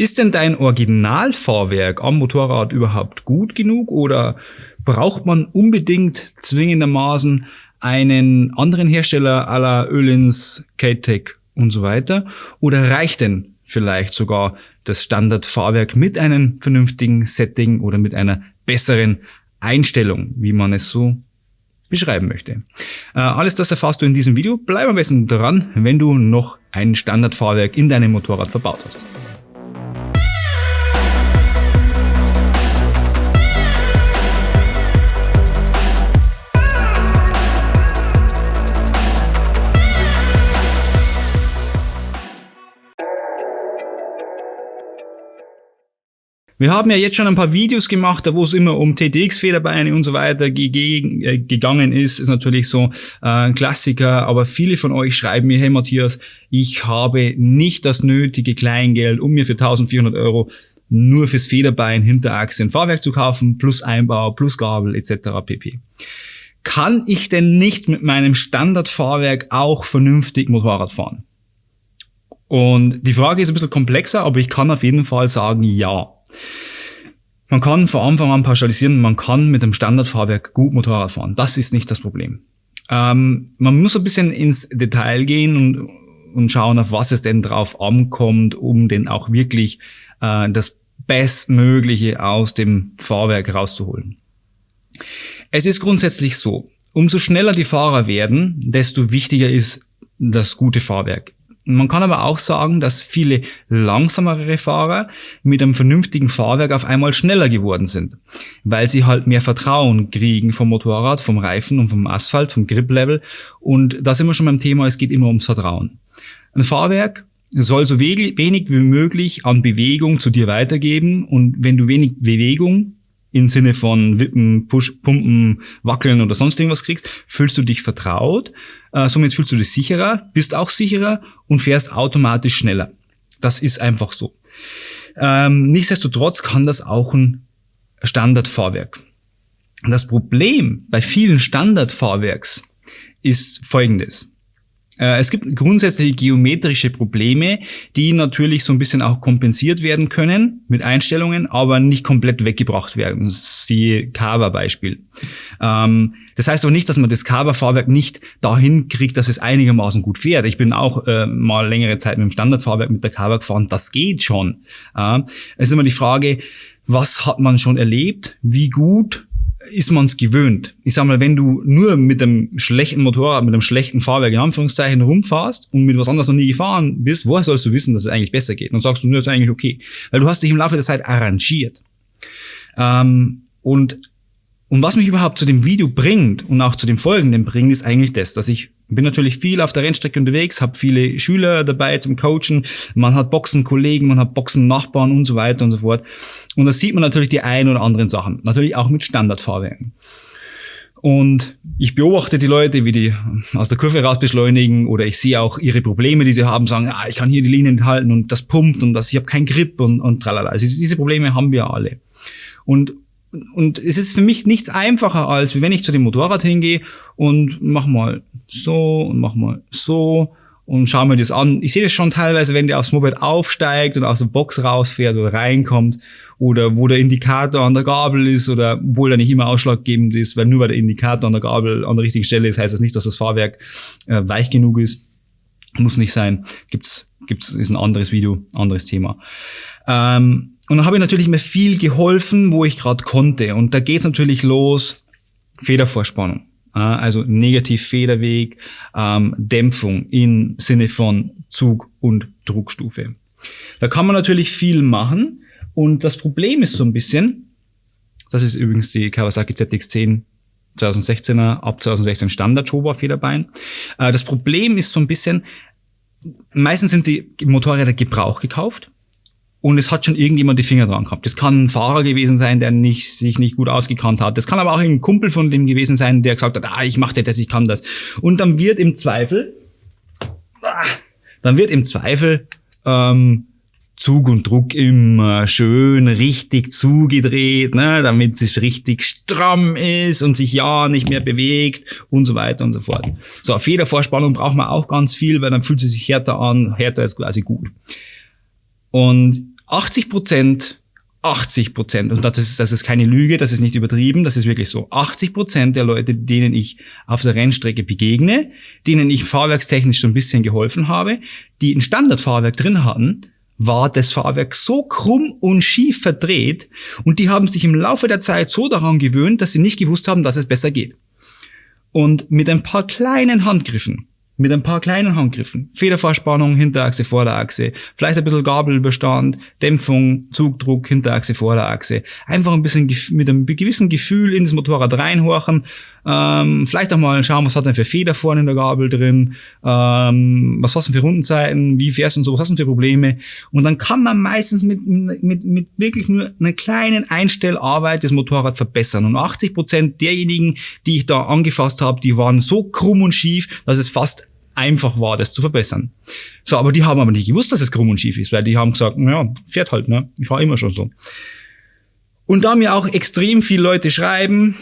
Ist denn dein Originalfahrwerk am Motorrad überhaupt gut genug oder braucht man unbedingt zwingendermaßen einen anderen Hersteller la Ölins, K-Tech und so weiter? Oder reicht denn vielleicht sogar das Standardfahrwerk mit einem vernünftigen Setting oder mit einer besseren Einstellung, wie man es so beschreiben möchte. Äh, alles das erfährst du in diesem Video. Bleib am besten dran, wenn du noch ein Standardfahrwerk in deinem Motorrad verbaut hast. Wir haben ja jetzt schon ein paar Videos gemacht, wo es immer um TTX-Federbeine und so weiter äh, gegangen ist. Ist natürlich so äh, ein Klassiker, aber viele von euch schreiben mir, hey Matthias, ich habe nicht das nötige Kleingeld, um mir für 1400 Euro nur fürs Federbein, Hinterachse ein Fahrwerk zu kaufen, plus Einbau, plus Gabel etc. pp. Kann ich denn nicht mit meinem Standardfahrwerk auch vernünftig Motorrad fahren? Und die Frage ist ein bisschen komplexer, aber ich kann auf jeden Fall sagen, ja. Man kann von Anfang an pauschalisieren, man kann mit dem Standardfahrwerk gut Motorrad fahren. Das ist nicht das Problem. Ähm, man muss ein bisschen ins Detail gehen und, und schauen, auf was es denn drauf ankommt, um denn auch wirklich äh, das Bestmögliche aus dem Fahrwerk rauszuholen. Es ist grundsätzlich so, umso schneller die Fahrer werden, desto wichtiger ist das gute Fahrwerk. Man kann aber auch sagen, dass viele langsamere Fahrer mit einem vernünftigen Fahrwerk auf einmal schneller geworden sind, weil sie halt mehr Vertrauen kriegen vom Motorrad, vom Reifen und vom Asphalt, vom Grip-Level. Und da sind wir schon beim Thema, es geht immer ums Vertrauen. Ein Fahrwerk soll so wenig wie möglich an Bewegung zu dir weitergeben und wenn du wenig Bewegung im Sinne von Wippen, Push, Pumpen, Wackeln oder sonst irgendwas kriegst, fühlst du dich vertraut, äh, somit fühlst du dich sicherer, bist auch sicherer und fährst automatisch schneller. Das ist einfach so. Ähm, nichtsdestotrotz kann das auch ein Standardfahrwerk. Das Problem bei vielen Standardfahrwerks ist folgendes. Äh, es gibt grundsätzliche geometrische Probleme, die natürlich so ein bisschen auch kompensiert werden können mit Einstellungen, aber nicht komplett weggebracht werden. Siehe Carver-Beispiel. Ähm, das heißt auch nicht, dass man das Carver-Fahrwerk nicht dahin kriegt, dass es einigermaßen gut fährt. Ich bin auch äh, mal längere Zeit mit dem Standardfahrwerk mit der Carver gefahren. Das geht schon. es ist immer die Frage, was hat man schon erlebt? Wie gut ist man es gewöhnt. Ich sag mal, wenn du nur mit einem schlechten Motorrad, mit einem schlechten Fahrwerk in Anführungszeichen rumfährst und mit was anderes noch nie gefahren bist, woher sollst du wissen, dass es eigentlich besser geht? Und sagst du, nur ist eigentlich okay. Weil du hast dich im Laufe der Zeit arrangiert. Ähm, und, und was mich überhaupt zu dem Video bringt und auch zu dem folgenden bringt, ist eigentlich das, dass ich bin natürlich viel auf der Rennstrecke unterwegs, habe viele Schüler dabei zum Coachen, man hat Boxenkollegen, man hat Boxennachbarn und so weiter und so fort. Und da sieht man natürlich die ein oder anderen Sachen, natürlich auch mit Standardfahrwerken. Und ich beobachte die Leute, wie die aus der Kurve raus beschleunigen oder ich sehe auch ihre Probleme, die sie haben, sagen, ah, ich kann hier die Linien halten und das pumpt und das, ich habe keinen Grip und, und tralala. Also diese Probleme haben wir alle. Und und es ist für mich nichts einfacher, als wenn ich zu dem Motorrad hingehe und mach mal so und mach mal so und schau mir das an. Ich sehe das schon teilweise, wenn der aufs Moped aufsteigt und aus der Box rausfährt oder reinkommt oder wo der Indikator an der Gabel ist oder obwohl er nicht immer ausschlaggebend ist, weil nur weil der Indikator an der Gabel an der richtigen Stelle ist, heißt das nicht, dass das Fahrwerk äh, weich genug ist. Muss nicht sein. Gibt's, gibt's, ist ein anderes Video, anderes Thema. Ähm, und dann habe ich natürlich mir viel geholfen, wo ich gerade konnte. Und da geht's natürlich los, Federvorspannung. Also Negativ-Federweg, ähm, Dämpfung im Sinne von Zug- und Druckstufe. Da kann man natürlich viel machen. Und das Problem ist so ein bisschen, das ist übrigens die Kawasaki ZX10 2016er, ab 2016 Standard Showa Federbein. Äh, das Problem ist so ein bisschen, meistens sind die Motorräder Gebrauch gekauft und es hat schon irgendjemand die Finger dran gehabt. Das kann ein Fahrer gewesen sein, der nicht, sich nicht gut ausgekannt hat. Das kann aber auch ein Kumpel von dem gewesen sein, der gesagt hat, ah, ich mache das, ich kann das. Und dann wird im Zweifel, ah, dann wird im Zweifel ähm, Zug und Druck immer schön richtig zugedreht, ne, damit es richtig stramm ist und sich ja nicht mehr bewegt und so weiter und so fort. So, Federvorspannung braucht man auch ganz viel, weil dann fühlt sie sich härter an. Härter ist quasi gut. Und 80 Prozent 80 Prozent, und das ist, das ist keine Lüge, das ist nicht übertrieben, das ist wirklich so. 80 Prozent der Leute, denen ich auf der Rennstrecke begegne, denen ich fahrwerkstechnisch so ein bisschen geholfen habe, die ein Standardfahrwerk drin hatten, war das Fahrwerk so krumm und schief verdreht und die haben sich im Laufe der Zeit so daran gewöhnt, dass sie nicht gewusst haben, dass es besser geht. Und mit ein paar kleinen Handgriffen mit ein paar kleinen Handgriffen. Federverspannung, Hinterachse, Vorderachse, vielleicht ein bisschen Gabelbestand, Dämpfung, Zugdruck, Hinterachse, Vorderachse. Einfach ein bisschen mit einem gewissen Gefühl in das Motorrad reinhorchen. Ähm, vielleicht auch mal schauen, was hat denn für Feder vorne in der Gabel drin, ähm, was hast du für Rundenzeiten, wie fährst du und so, was hast du für Probleme. Und dann kann man meistens mit, mit, mit wirklich nur einer kleinen Einstellarbeit das Motorrad verbessern. Und 80 Prozent derjenigen, die ich da angefasst habe, die waren so krumm und schief, dass es fast einfach war, das zu verbessern. So, aber die haben aber nicht gewusst, dass es krumm und schief ist, weil die haben gesagt, naja, fährt halt, ne? Ich fahre immer schon so. Und da mir auch extrem viele Leute schreiben,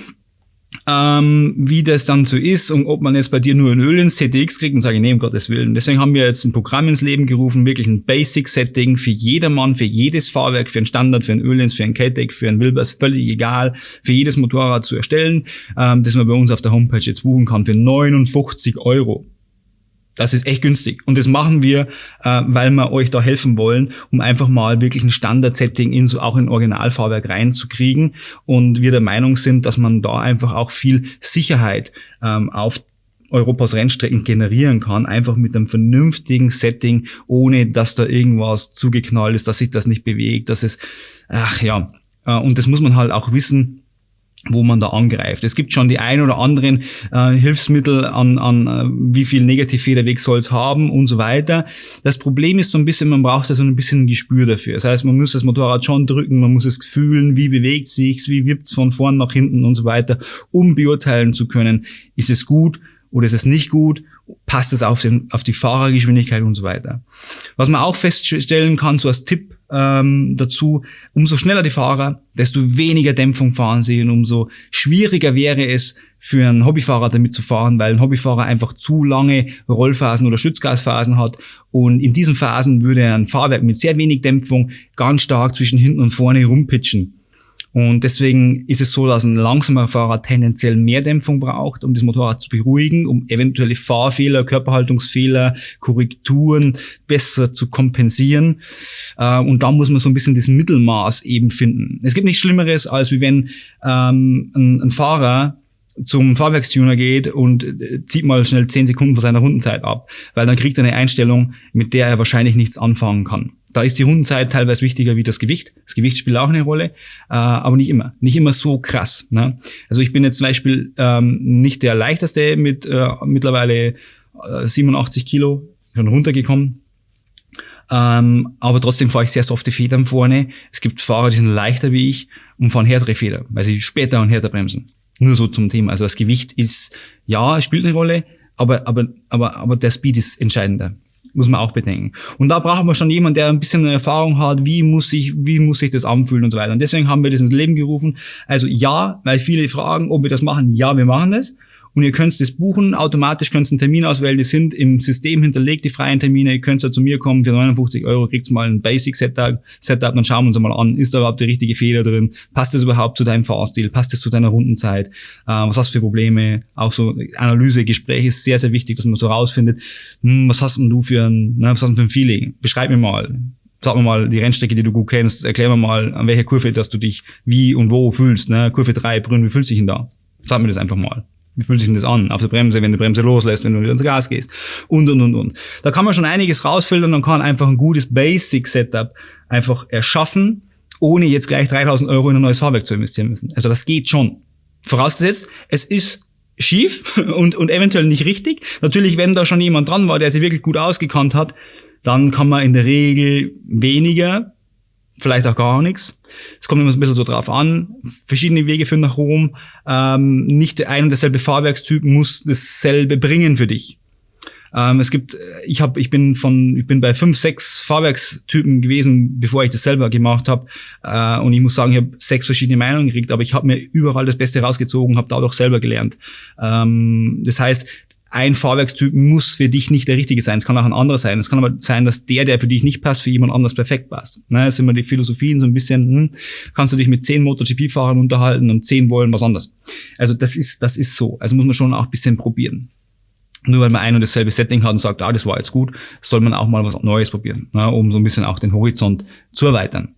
ähm, wie das dann so ist und ob man jetzt bei dir nur ein Öl ins CTX kriegt und sage nee, um Gottes Willen. Deswegen haben wir jetzt ein Programm ins Leben gerufen, wirklich ein Basic-Setting für jedermann, für jedes Fahrwerk, für ein Standard, für ein Ölins, für ein KTEC, für ein Wilbers, völlig egal, für jedes Motorrad zu erstellen, ähm, das man bei uns auf der Homepage jetzt buchen kann für 59 Euro. Das ist echt günstig. Und das machen wir, äh, weil wir euch da helfen wollen, um einfach mal wirklich ein Standard-Setting in so auch in Originalfahrwerk reinzukriegen. Und wir der Meinung sind, dass man da einfach auch viel Sicherheit ähm, auf Europas Rennstrecken generieren kann, einfach mit einem vernünftigen Setting, ohne dass da irgendwas zugeknallt ist, dass sich das nicht bewegt, dass es, ach ja, äh, und das muss man halt auch wissen, wo man da angreift. Es gibt schon die ein oder anderen äh, Hilfsmittel an, an äh, wie viel Negativfederweg soll es haben und so weiter. Das Problem ist so ein bisschen, man braucht da so ein bisschen ein Gespür dafür. Das heißt, man muss das Motorrad schon drücken, man muss es fühlen, wie bewegt sich's, wie wippt's von vorn nach hinten und so weiter, um beurteilen zu können, ist es gut oder ist es nicht gut passt es auf, den, auf die Fahrergeschwindigkeit und so weiter. Was man auch feststellen kann, so als Tipp, ähm, dazu, umso schneller die Fahrer, desto weniger Dämpfung fahren sie und umso schwieriger wäre es für einen Hobbyfahrer damit zu fahren, weil ein Hobbyfahrer einfach zu lange Rollphasen oder Schützgasphasen hat und in diesen Phasen würde ein Fahrwerk mit sehr wenig Dämpfung ganz stark zwischen hinten und vorne rumpitchen. Und deswegen ist es so, dass ein langsamer Fahrer tendenziell mehr Dämpfung braucht, um das Motorrad zu beruhigen, um eventuelle Fahrfehler, Körperhaltungsfehler, Korrekturen besser zu kompensieren. Äh, und da muss man so ein bisschen das Mittelmaß eben finden. Es gibt nichts Schlimmeres, als wie wenn ähm, ein, Fahrer zum Fahrwerkstuner geht und äh, zieht mal schnell 10 Sekunden von seiner Rundenzeit ab, weil dann kriegt er eine Einstellung, mit der er wahrscheinlich nichts anfangen kann. Da ist die Rundenzeit teilweise wichtiger wie das Gewicht. Das Gewicht spielt auch eine Rolle, äh, aber nicht immer. Nicht immer so krass. Ne? Also ich bin jetzt zum Beispiel ähm, nicht der leichteste mit äh, mittlerweile äh, 87 Kilo, schon runtergekommen. Ähm, aber trotzdem fahre ich sehr softe Federn vorne. Es gibt Fahrer, die sind leichter wie ich und fahren härtere Feder, weil sie später und härter bremsen. Nur so zum Thema. Also das Gewicht ist, ja, spielt eine Rolle, aber, aber, aber, aber der Speed ist entscheidender muss man auch bedenken. Und da brauchen wir schon jemanden, der ein bisschen Erfahrung hat, wie muss ich, wie muss ich das anfühlen und so weiter. Und deswegen haben wir das ins Leben gerufen. Also ja, weil viele fragen, ob wir das machen. Ja, wir machen das und ihr könnt das buchen, automatisch könnt ihr einen Termin auswählen, die sind im System hinterlegt, die freien Termine, ihr könnt ja zu mir kommen, für 59 Euro kriegt mal ein Basic-Setup, Setup, dann schauen wir uns mal an, ist da überhaupt die richtige Feder drin, passt das überhaupt zu deinem Fahrstil, passt das zu deiner Rundenzeit, äh, was hast du für Probleme, auch so Analyse, Gespräch ist sehr, sehr wichtig, dass man so rausfindet, hm, was hast denn du für ein, ne, was hast du für ein Feeling, beschreib mir mal, sag mir mal die Rennstrecke, die du gut kennst, erklär mir mal, an welcher Kurve, dass du dich wie und wo fühlst, ne? Kurve 3, Brünn, wie fühlst du dich denn da? Sag mir das einfach mal. Wie fühlt sich denn das an? Auf der Bremse, wenn du Bremse loslässt, wenn du wieder ins Gas gehst. Und, und, und, und. Da kann man schon einiges rausfiltern und kann einfach ein gutes Basic-Setup einfach erschaffen, ohne jetzt gleich 3000 Euro in ein neues Fahrwerk zu investieren müssen. Also das geht schon. Vorausgesetzt, es ist schief und, und eventuell nicht richtig. Natürlich, wenn da schon jemand dran war, der sich wirklich gut ausgekannt hat, dann kann man in der Regel weniger vielleicht auch gar nichts. Es kommt immer ein bisschen so drauf an. Verschiedene Wege führen nach Rom. Ähm, nicht der ein und derselbe Fahrwerkstyp muss dasselbe bringen für dich. Ähm, es gibt, ich habe, ich bin von, ich bin bei fünf, sechs Fahrwerkstypen gewesen, bevor ich das selber gemacht habe. Äh, und ich muss sagen, ich habe sechs verschiedene Meinungen gekriegt, aber ich habe mir überall das Beste rausgezogen, habe dadurch selber gelernt. Ähm, das heißt, ein Fahrwerkstyp muss für dich nicht der richtige sein. Es kann auch ein anderer sein. Es kann aber sein, dass der, der für dich nicht passt, für jemand anders perfekt passt. Ne, das sind immer die Philosophien so ein bisschen, hm, kannst du dich mit zehn MotoGP-Fahrern unterhalten und zehn wollen was anderes. Also das ist, das ist so. Also muss man schon auch ein bisschen probieren. Nur weil man ein und dasselbe Setting hat und sagt, ah, das war jetzt gut, soll man auch mal was Neues probieren, ne, um so ein bisschen auch den Horizont zu erweitern.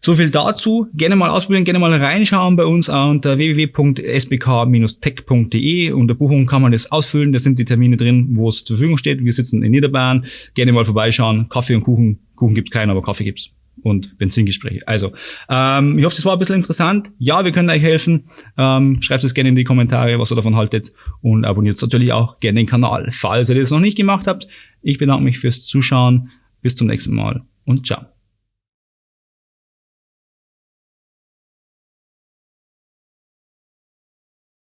So viel dazu. Gerne mal ausprobieren, gerne mal reinschauen bei uns unter www.sbk-tech.de. Unter Buchung kann man das ausfüllen. Da sind die Termine drin, wo es zur Verfügung steht. Wir sitzen in Niederbayern. Gerne mal vorbeischauen. Kaffee und Kuchen. Kuchen gibt keinen, aber Kaffee gibt's und Benzingespräche. Also, ähm, ich hoffe, das war ein bisschen interessant. Ja, wir können euch helfen. Ähm, schreibt es gerne in die Kommentare, was ihr davon haltet und abonniert natürlich auch gerne den Kanal, falls ihr das noch nicht gemacht habt. Ich bedanke mich fürs Zuschauen. Bis zum nächsten Mal und ciao.